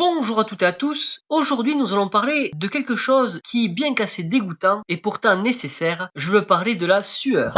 Bonjour à toutes et à tous, aujourd'hui nous allons parler de quelque chose qui, bien qu'assez dégoûtant, est pourtant nécessaire, je veux parler de la sueur.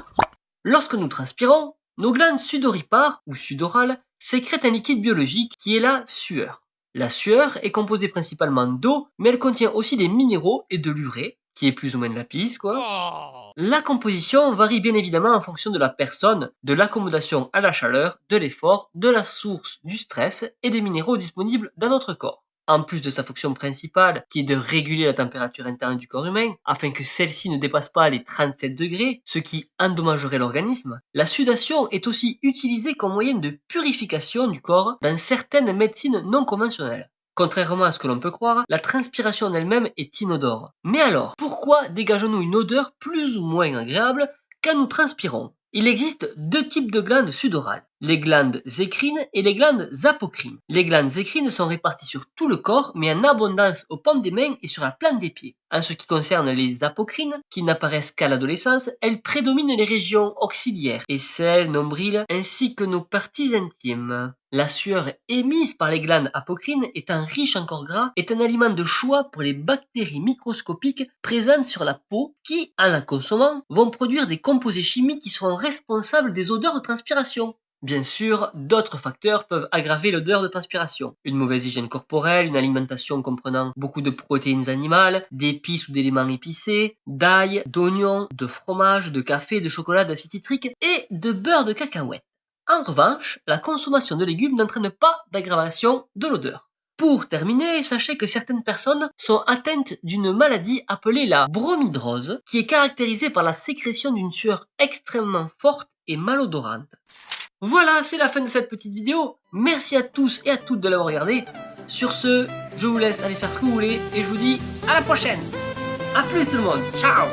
Lorsque nous transpirons, nos glandes sudoripares ou sudorales sécrètent un liquide biologique qui est la sueur. La sueur est composée principalement d'eau, mais elle contient aussi des minéraux et de l'urée, qui est plus ou moins de la pisse, quoi. Oh. La composition varie bien évidemment en fonction de la personne, de l'accommodation à la chaleur, de l'effort, de la source du stress et des minéraux disponibles dans notre corps. En plus de sa fonction principale, qui est de réguler la température interne du corps humain, afin que celle-ci ne dépasse pas les 37 degrés, ce qui endommagerait l'organisme, la sudation est aussi utilisée comme moyen de purification du corps dans certaines médecines non conventionnelles. Contrairement à ce que l'on peut croire, la transpiration en elle-même est inodore. Mais alors, pourquoi dégageons-nous une odeur plus ou moins agréable quand nous transpirons? Il existe deux types de glandes sudorales les glandes écrines et les glandes apocrines. Les glandes écrines sont réparties sur tout le corps, mais en abondance aux pommes des mains et sur la plante des pieds. En ce qui concerne les apocrines, qui n'apparaissent qu'à l'adolescence, elles prédominent les régions auxiliaires, aisselles, nombril, ainsi que nos parties intimes. La sueur émise par les glandes apocrines, étant riche en corps gras, est un aliment de choix pour les bactéries microscopiques présentes sur la peau qui, en la consommant, vont produire des composés chimiques qui seront responsables des odeurs de transpiration. Bien sûr, d'autres facteurs peuvent aggraver l'odeur de transpiration. Une mauvaise hygiène corporelle, une alimentation comprenant beaucoup de protéines animales, d'épices ou d'éléments épicés, d'ail, d'oignons, de fromage, de café, de chocolat, d'acide citrique et de beurre de cacahuète. En revanche, la consommation de légumes n'entraîne pas d'aggravation de l'odeur. Pour terminer, sachez que certaines personnes sont atteintes d'une maladie appelée la bromidrose, qui est caractérisée par la sécrétion d'une sueur extrêmement forte et malodorante. Voilà, c'est la fin de cette petite vidéo. Merci à tous et à toutes de l'avoir regardé. Sur ce, je vous laisse aller faire ce que vous voulez et je vous dis à la prochaine. A plus tout le monde. Ciao